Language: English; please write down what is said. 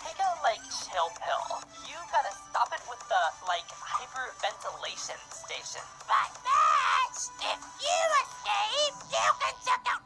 take a, like, chill pill. You gotta stop it with the, like, hyperventilation station. But, Max, if you escape, you can check out